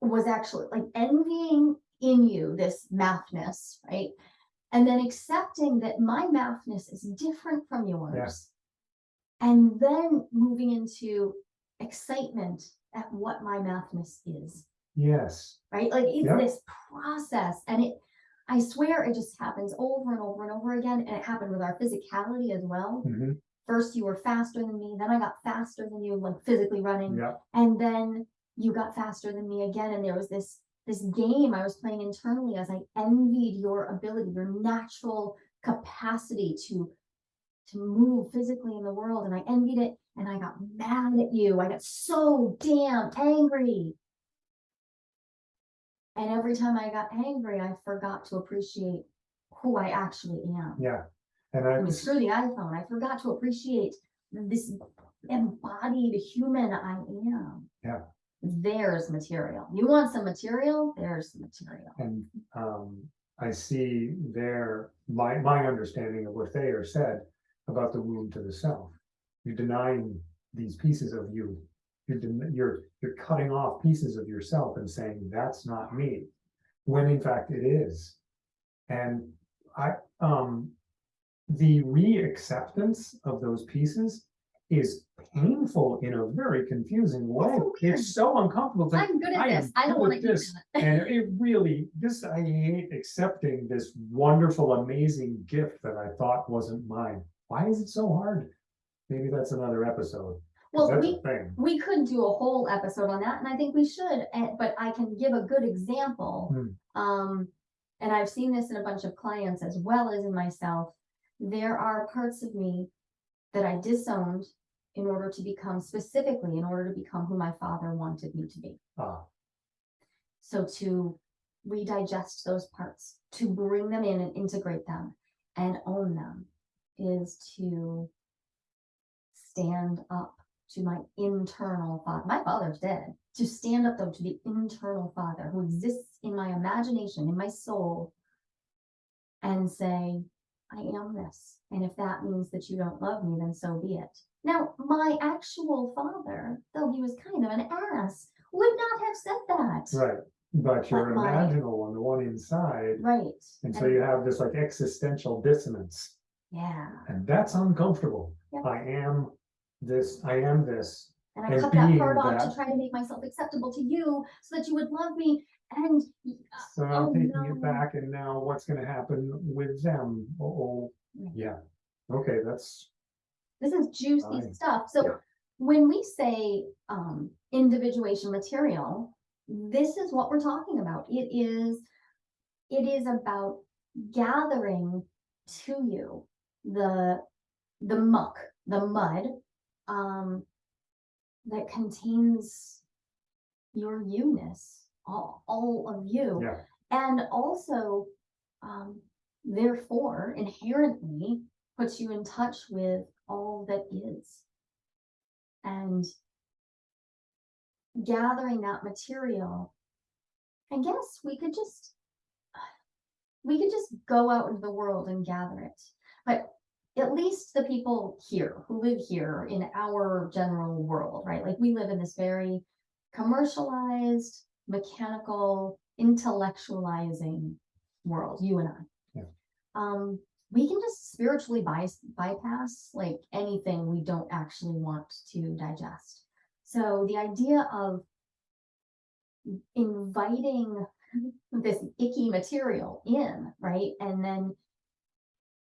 was actually like envying in you this mathness, right? And then accepting that my mathness is different from yours. And then moving into excitement at what my mathness is, yes, right? Like it's Yeah. this process and it, I swear it just happens over and over and over again. And it happened with our physicality as well. mhm, First you were faster than me, then I got faster than you, like physically running yeah, and then you got faster than me again and there was this this game i was playing internally as i envied your ability your natural capacity to to move physically in the world and i envied it and i got mad at you i got so damn angry and every time i got angry i forgot to appreciate who i actually am yeah. And I I, mean, screw the iphone i forgot to appreciate this embodied human i am Yeah. there's material. You want some material? There's the material. and, um, I see there my, my understanding of what Thayer said about the wound to the self. You're denying these pieces of you. You're, you're, you're cutting off pieces of yourself and saying, that's not me. When in fact it is. And I, um, the re-acceptance of those pieces is painful in a very confusing way. so. It's so uncomfortable. to- I'm good I at am this. I don't want to this. And it really, this, I hate accepting this wonderful, amazing gift that I thought wasn't mine. Why is it so hard? Maybe that's another episode. 'cause Well, that's we, thing. we could do a whole episode on that and I think we should, but I can give a good example. Hmm. Um, and I've seen this in a bunch of clients as well as in myself. There are parts of me that I disowned in order to become specifically, in order to become who my father wanted me to be. Ah, So to redigest those parts, to bring them in and integrate them and own them is to stand up to my internal father. My father's dead. To stand up though to the internal father who exists in my imagination, in my soul, and say, I am this. And if that means that you don't love me, then so be it. Now, my actual father, though he was kind of an ass, would not have said that. right. But your But my- one, the one inside, Right. and so and- you have this like existential dissonance. Yeah. And that's uncomfortable. Yeah. I am this, I am this. And I And cut that part off that- to try to make myself acceptable to you so that you would love me. And y- So I'm Oh, taking no. it back and now what's gonna happen with them? Oh, Right. yeah. Okay, that's, this is juicy Fine. stuff. So Yeah. when we say um, individuation material, this is what we're talking about. It is, it is about gathering to you the the muck, the mud, um, that contains your you-ness, all, all of you. Yeah. And also, um, therefore, inherently puts you in touch with all that is. And gathering that material, I guess we could just, we could just go out into the world and gather it. But at least the people here who live here in our general world, right? Like we live in this very commercialized, mechanical, intellectualizing world, you and I. Yeah. Um, we can just spiritually by, bypass like anything we don't actually want to digest. So the idea of inviting this icky material in, right? And then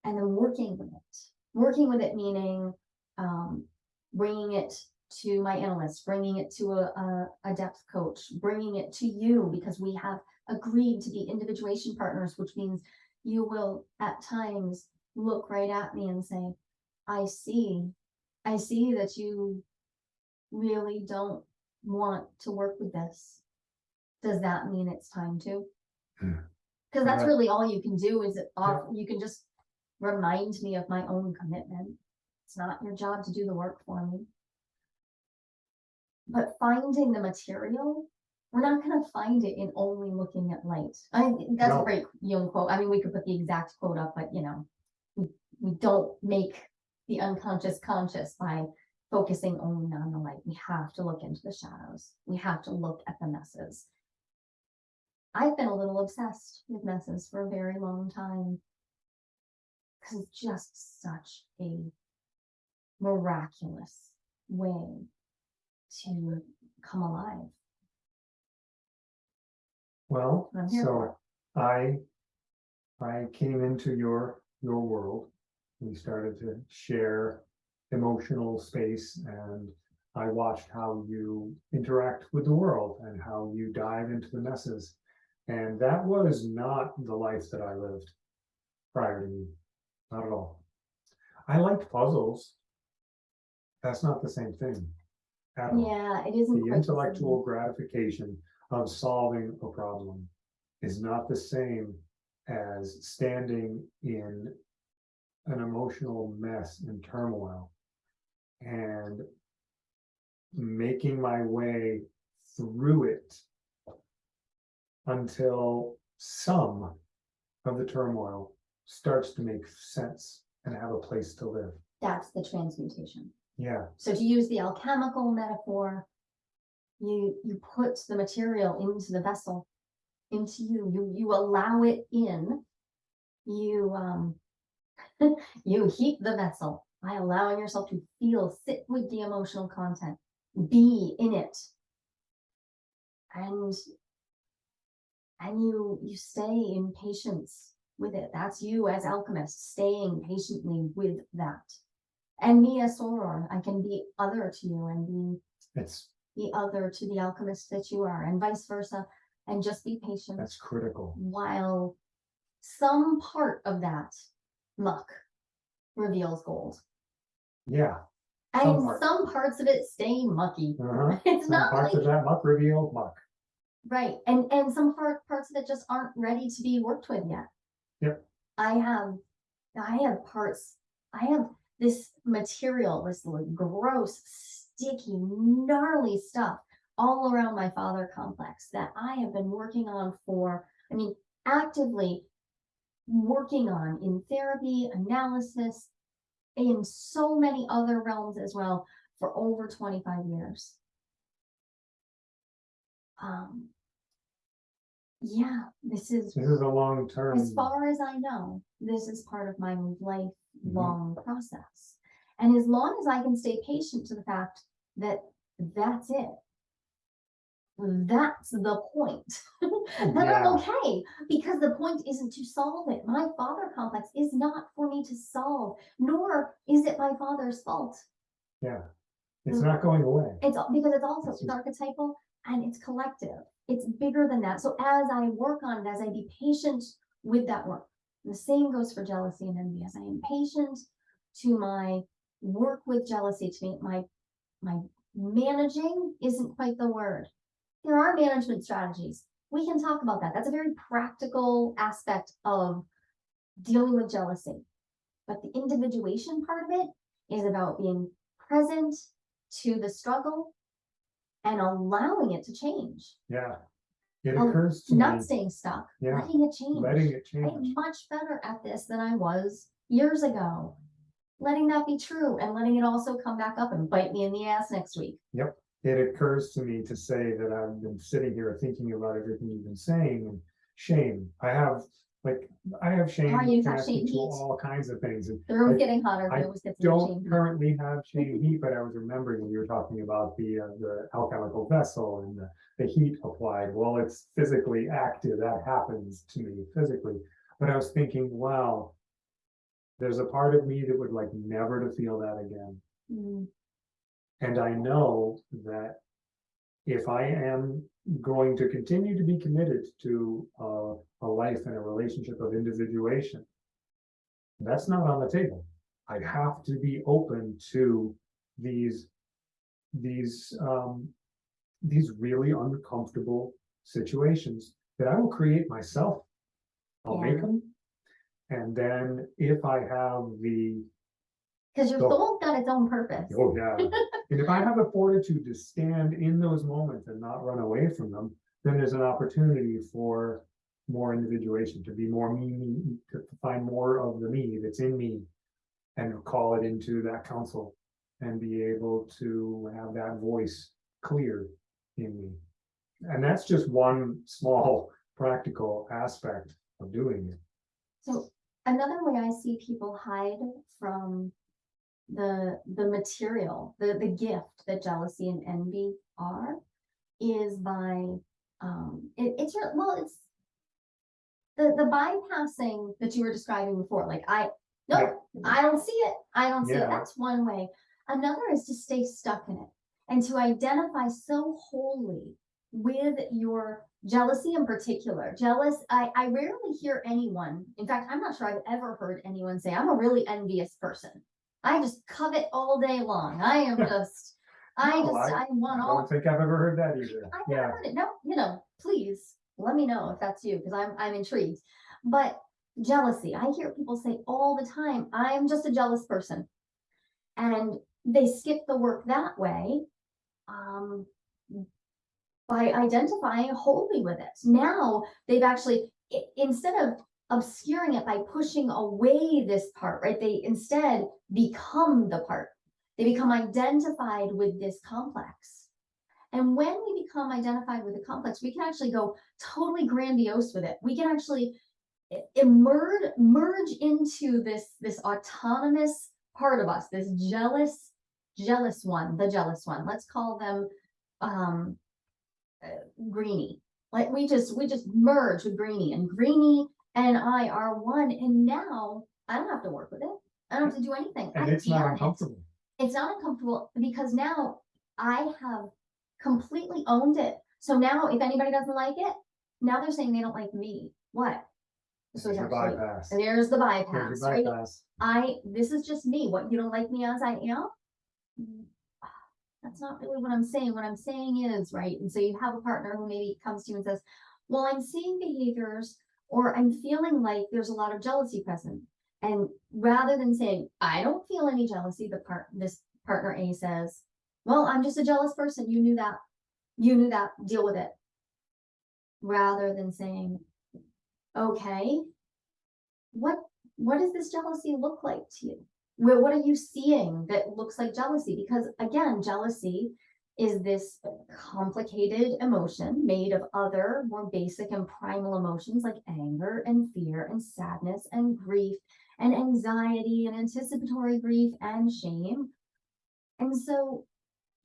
and then working with it. Working with it meaning um, bringing it to my analyst, bringing it to a, a, a depth coach, bringing it to you because we have agreed to be individuation partners, which means you will at times look right at me and say, I see, I see that you really don't want to work with this. Does that mean it's time to? Hmm. Because that's Right. really all you can do is it off, you can just remind me of my own commitment. It's not your job to do the work for me. But finding the material, we're not gonna find it in only looking at light. I, that's a No. great Jung quote. I mean, we could put the exact quote up, but you know, we, we don't make the unconscious conscious by focusing only on the light. We have to look into the shadows. We have to look at the messes. I've been a little obsessed with messes for a very long time. Cause it's just such a miraculous way to come alive. Well, I'm here for so I, I came into your, your world. We started to share emotional space and I watched how you interact with the world and how you dive into the messes. And that was not the life that I lived prior to you, not at all. I liked puzzles. That's not the same thing. at all Yeah, it isn't. the quite the intellectual gratification of solving a problem is not the same as standing in an emotional mess and turmoil and making my way through it until some of the turmoil starts to make sense and have a place to live. That's the transmutation. Yeah, So to use the alchemical metaphor, you, you put the material into the vessel, into you, you, you allow it in. You, um, you heat the vessel by allowing yourself to feel, sit with the emotional content, be in it. And, and you, you stay in patience with it. That's you as alchemist, staying patiently with that. And me as soror, I can be other to you and be it's, the other to the alchemist that you are, and vice versa, and just be patient that's critical. while some part of that muck reveals gold. Yeah. Some And part. some parts of it stay mucky. uh-huh. It's Some not parts like, of that muck reveal muck. right, and, and some part, parts of it just aren't ready to be worked with yet. I have, I have parts, I have this material, this gross, sticky, gnarly stuff all around my father complex that I have been working on for, I mean, actively working on in therapy, analysis, in so many other realms as well for over 25 years. Um, yeah, this is This is a long term. as far as I know, this is part of my lifelong mm-hmm. process. And as long as I can stay patient to the fact that that's it. That's the point. Oh, then I'm Yeah. okay, because the point isn't to solve it. My father complex is not for me to solve, nor is it my father's fault. Yeah, It's not going away. It's al- because it's also, It's archetypal and it's collective. It's bigger than that. So as I work on it, as I be patient with that work, the same goes for jealousy and envy. As I am patient to my work with jealousy, to me, my, my managing isn't quite the word. There are management strategies. We can talk about that. That's a very practical aspect of dealing with jealousy. But the individuation part of it is about being present to the struggle and allowing it to change, Yeah. It Um, occurs to me, not staying stuck, yeah, letting it change. letting it change. I'm change. much better at this than I was years ago. Letting that be true and letting it also come back up and bite me in the ass next week. Yep. It occurs to me to say that I've been sitting here thinking about everything you've been saying and shame. I have, like, I have shame Oh, you have connected shame to heat? all kinds of things. And The room's I- getting hotter. I but it always gets don't currently have shame heat, but I was remembering when you were talking about the, uh, the alchemical vessel and the, the heat applied. Well, it's physically active. That happens to me physically. But I was thinking, wow, there's a part of me that would like never to feel that again. Mm, And I know that if I am going to continue to be committed to uh, a life and a relationship of individuation, that's not on the table. I have to be open to these, these, um, these really uncomfortable situations that I will create myself. I'll make them. And then if I have the Cause your So- soul's got its own purpose. Oh, yeah. And if I have the fortitude to stand in those moments and not run away from them, then there's an opportunity for more individuation, to be more me, me, to find more of the me that's in me. And call it into that council and be able to have that voice clear in me. And that's just one small practical aspect of doing it. So another way I see people hide from the, the material, the, the gift that jealousy and envy are, is by, um, it, it's, your- well, it's the, the bypassing that you were describing before, like I, no, I don't see it, I don't see it, that's one way. Another is to stay stuck in it and to identify so wholly with your jealousy in particular. Jealous, I, I rarely hear anyone, in fact, I'm not sure I've ever heard anyone say, I'm a really envious person. I just covet all day long. I am just, I No, just, I- I want I all. don't think I've ever heard that either. I've Yeah. never heard it. No, you know, please let me know if that's you, because I'm, I'm intrigued. But jealousy, I hear people say all the time, I'm just a jealous person. And they skip the work that way. Um, by identifying wholly with it. Now they've actually, i- instead of obscuring it by pushing away this part, right? They instead become the part. They become identified with this complex. And when we become identified with the complex, we can actually go totally grandiose with it. We can actually emerge, merge into this, this autonomous part of us, this jealous, jealous one, the jealous one. Let's call them, um, uh, Greenie. Like we just, we just merge with Greenie and Greenie and I are one. And now I don't have to work with it. I don't have to do anything. And I it's not am it uncomfortable. it's not uncomfortable because now I have completely owned it. So now if anybody doesn't like it, now they're saying they don't like me. What? So There's actually, bypass. there's the There's bypass, right? bypass. I, this is just me. What, you don't like me as I am? That's not really what I'm saying. What I'm saying is, right? And so you have a partner who maybe comes to you and says, well, I'm seeing behaviors or I'm feeling like there's a lot of jealousy present. And rather than saying, I don't feel any jealousy, the part, this partner A says, well, I'm just a jealous person. You knew that. You knew that. Deal with it. Rather than saying, okay, what, what does this jealousy look like to you? What are you seeing that looks like jealousy? Because again, jealousy is this complicated emotion made of other more basic and primal emotions like anger and fear and sadness and grief and anxiety and anticipatory grief and shame. And so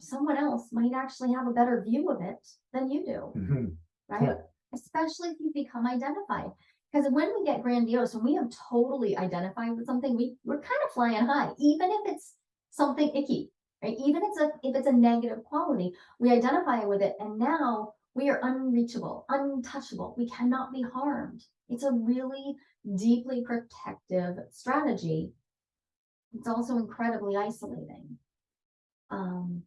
someone else might actually have a better view of it than you do Mhm. right? Yeah. Especially if you become identified. Because when we get grandiose, when we have totally identified with something, we, we're kind of flying high, even if it's something icky. Right? Even if it's a, if it's a negative quality, we identify with it and now we are unreachable, untouchable. We cannot be harmed. It's a really deeply protective strategy. It's also incredibly isolating. Um,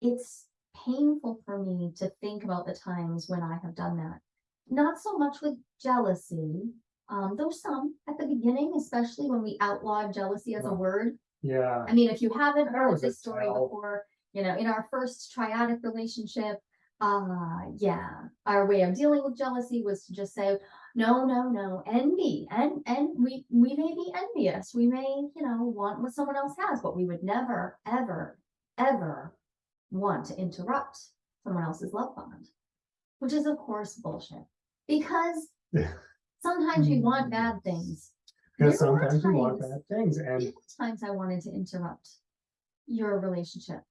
it's painful for me to think about the times when I have done that. Not so much with jealousy, um, though some at the beginning, especially when we outlawed jealousy as a word. Yeah, I mean, if you haven't heard this story tell. before, you know, in our first triadic relationship, uh, yeah, our way of dealing with jealousy was to just say, no, no, no, envy, and and we we may be envious, we may, you know, want what someone else has, but we would never, ever, ever want to interrupt someone else's love bond, which is of course bullshit, because Yeah. sometimes we want bad things. Because There were sometimes we want times- bad things and times I wanted to interrupt your relationship.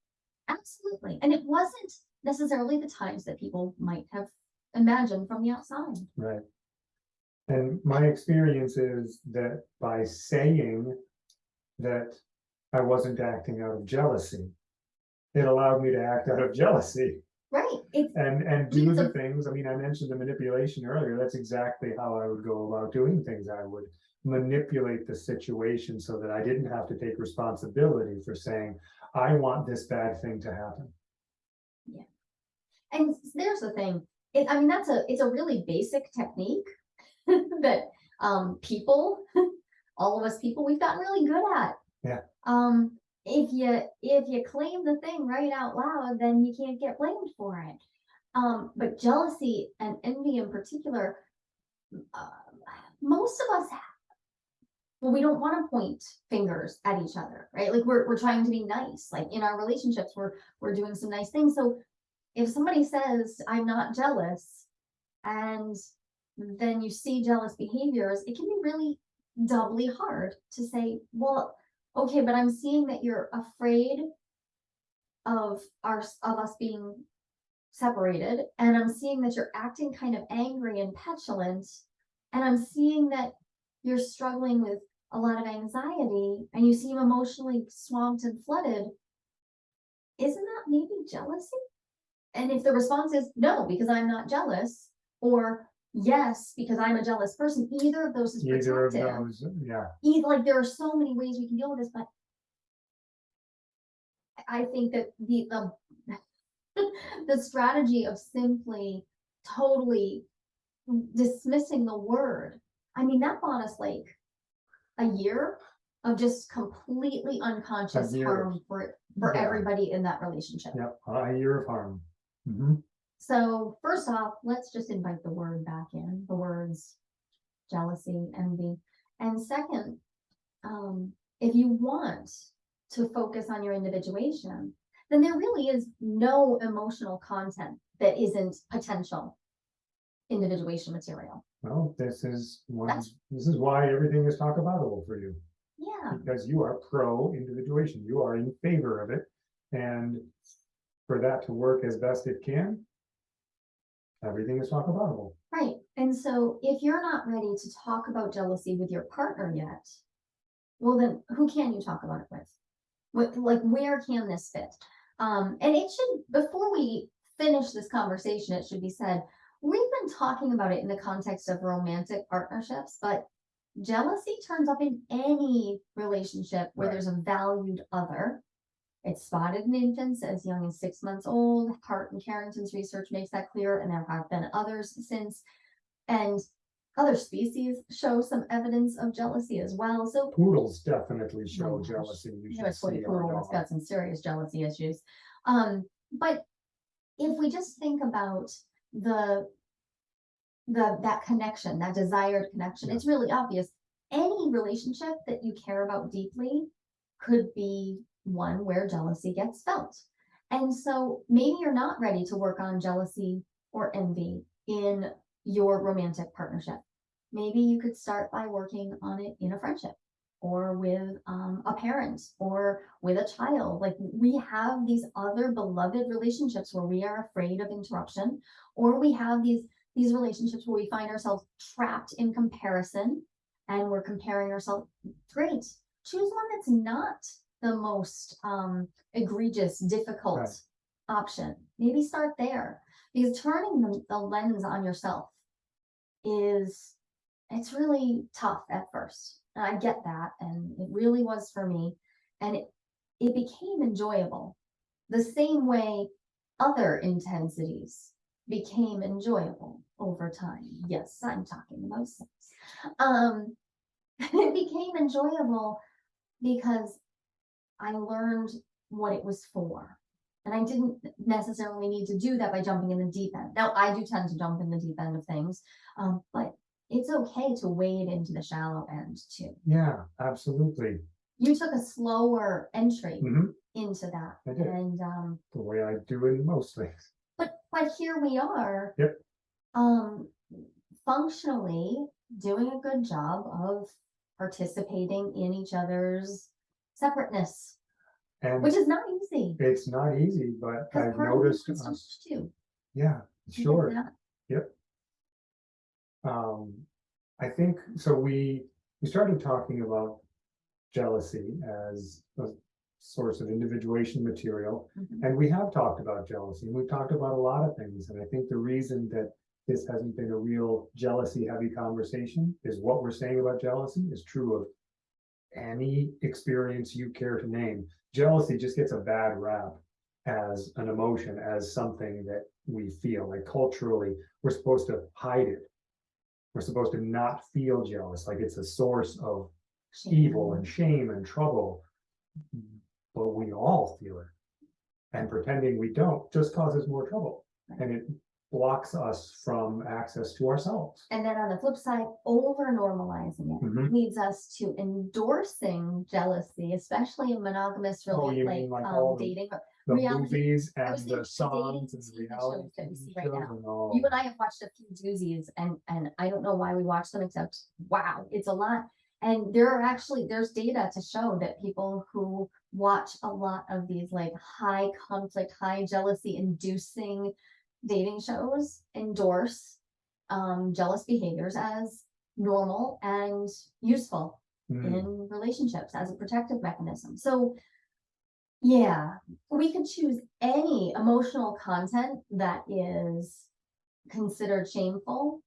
Absolutely. And it wasn't necessarily the times that people might have imagined from the outside. Right. And my experience is that by saying that I wasn't acting out of jealousy, it allowed me to act out of jealousy Right. It's and, and do It's the a- things. I mean, I mentioned the manipulation earlier. That's exactly how I would go about doing things. I would manipulate the situation so that I didn't have to take responsibility for saying, I want this bad thing to happen. Yeah. And there's the thing. It, I mean, that's a it's a really basic technique that um people, all of us people, we've gotten really good at. Yeah. Um, if you if you claim the thing right out loud, then you can't get blamed for it. Um, but jealousy and envy in particular, uh, most of us have. Well, we don't want to point fingers at each other, right? Like we're we're trying to be nice. Like in our relationships, we're we're doing some nice things. So if somebody says I'm not jealous, and then you see jealous behaviors, it can be really doubly hard to say, well, okay, but I'm seeing that you're afraid of our of us being separated, and I'm seeing that you're acting kind of angry and petulant, and I'm seeing that you're struggling with a lot of anxiety and you seem emotionally swamped and flooded. Isn't that maybe jealousy? And if the response is no, because I'm not jealous, or yes, because I'm a jealous person, either of those is Either of protective. those, yeah, Either, like there are so many ways we can deal with this, but I- I think that the the the strategy of simply totally dismissing the word, I mean, that bought us like a year of just completely unconscious year. harm for for Yeah. everybody in that relationship. yep, a year of harm. Mhm. So first off, let's just invite the word back in, the words jealousy, envy. And second, um, if you want to focus on your individuation, then there really is no emotional content that isn't potential individuation material. Well, this is one, That's- this is why everything is talk aboutable for you. Yeah, because you are pro individuation, you are in favor of it. And for that to work as best it can, everything is talk aboutable. right. And so if you're not ready to talk about jealousy with your partner yet, well then who can you talk about it with? What, like where can this fit? Um, and it should, before we finish this conversation, it should be said, we've been talking about it in the context of romantic partnerships, but jealousy turns up in any relationship where Right. there's a valued other. It's spotted in infants as young as six months old. Hart and Carrington's research makes that clear, and there have been others since. And other species show some evidence of jealousy as well. So Poodles definitely show gosh. jealousy. You you know, should see poodle dog. got some serious jealousy issues. Um, but if we just think about the the that connection, that desired connection, Yeah. it's really obvious. Any relationship that you care about deeply could be one where jealousy gets felt. And so maybe you're not ready to work on jealousy or envy in your romantic partnership. Maybe you could start by working on it in a friendship or with um, a parent or with a child. Like we have these other beloved relationships where we are afraid of interruption, or we have these these relationships where we find ourselves trapped in comparison and we're comparing ourselves. Great. Choose one that's not the most um egregious, difficult Right. option. Maybe start there. Because turning the, the lens on yourself is it's really tough at first. And I get that. And it really was for me. And it it became enjoyable. The same way other intensities became enjoyable over time. Yes, I'm talking about sex. Um, it became enjoyable because I learned what it was for. And I didn't necessarily need to do that by jumping in the deep end. Now, I do tend to jump in the deep end of things, um, but it's okay to wade into the shallow end too. Yeah, absolutely. You took a slower entry hmm into that. I did. And um, The way I do in most things. but but here we are. Yep. Um, functionally doing a good job of participating in each other's separateness, And which is not easy. it's not easy, but I've part of me noticed us, too. yeah, sure. that? Um, I think, so we, we started talking about jealousy as a source of individuation material. Mhm. And we have talked about jealousy, and we've talked about a lot of things, and I think the reason that this hasn't been a real jealousy heavy conversation is what we're saying about jealousy is true of any experience you care to name. Jealousy just gets a bad rap as an emotion, as something that we feel, like culturally, we're supposed to hide it. We're supposed to not feel jealous, like it's a source of evil and shame and trouble. But we all feel it. And pretending we don't just causes more trouble. And it blocks us from access to ourselves. And then on the flip side, over normalizing it Mhm. leads us to endorsing jealousy, especially in monogamous Oh, really like like um, the- dating. or- The Reality- movies I and was the thinking songs and reality shows that we TV right shows now. and all. You and I have watched a few doozies and, and I don't know why we watch them except, wow, it's a lot. And there are actually, there's data to show that people who watch a lot of these like high conflict, high jealousy inducing dating shows endorse um, jealous behaviors as normal and useful Mm, in relationships as a protective mechanism. So, yeah, we could choose any emotional content that is considered shameful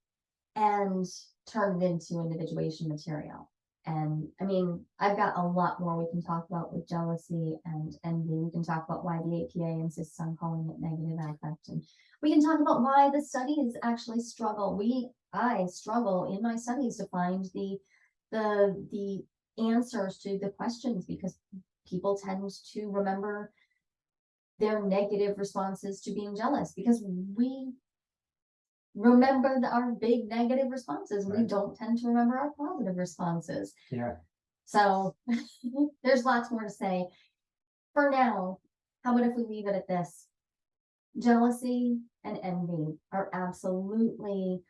and turn it into individuation material. And I mean, I've got a lot more we can talk about with jealousy and envy. We can talk about why the APA insists on calling it negative affect. And we can talk about why the studies actually struggle. We, I struggle in my studies to find the the the answers to the questions because people tend to remember their negative responses to being jealous because we remember the- our big negative responses. We don't tend to remember our positive responses. Yeah, So there's lots more to say. For now, how about if we leave it at this? Jealousy and envy are absolutely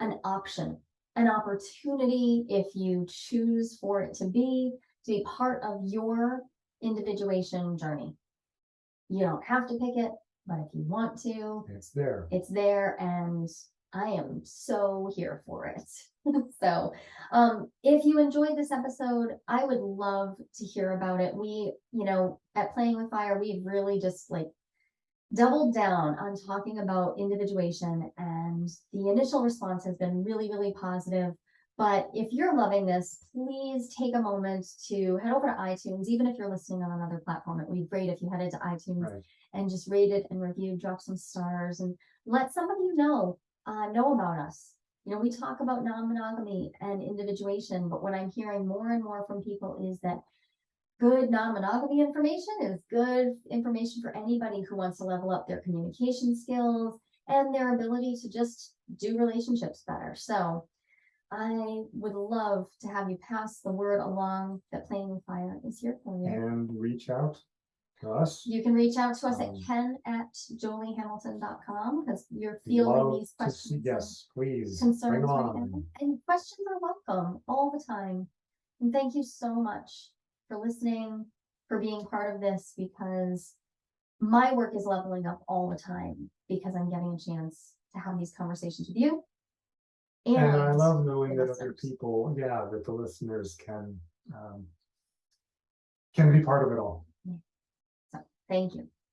an option, an opportunity if you choose for it to be, to be part of your individuation journey. You don't have to pick it, but if you want to, it's there. it's there and I am so here for it. so, um, if you enjoyed this episode, I would love to hear about it. We, you know, at Playing with Fire, we've really just like doubled down on talking about individuation and the initial response has been really, really positive. But if you're loving this, please take a moment to head over to iTunes, even if you're listening on another platform. It would be great if you headed to iTunes Right. and just rate it and review, drop some stars, and let some of you know uh, know about us. You know, we talk about non-monogamy and individuation, but what I'm hearing more and more from people is that good non-monogamy information is good information for anybody who wants to level up their communication skills and their ability to just do relationships better. So I would love to have you pass the word along that Playing with Fire is here for you. And reach out to us. You can reach out to us at Um, ken at joliehamilton.com because you're We'd fielding love these to see- questions. Yes, please. Bring Concerns them right now. on. And questions are welcome all the time. And thank you so much for listening, for being part of this because my work is leveling up all the time because I'm getting a chance to have these conversations with you. And I love knowing that other listeners. people, yeah, that the listeners can um can be part of it all. Thank you.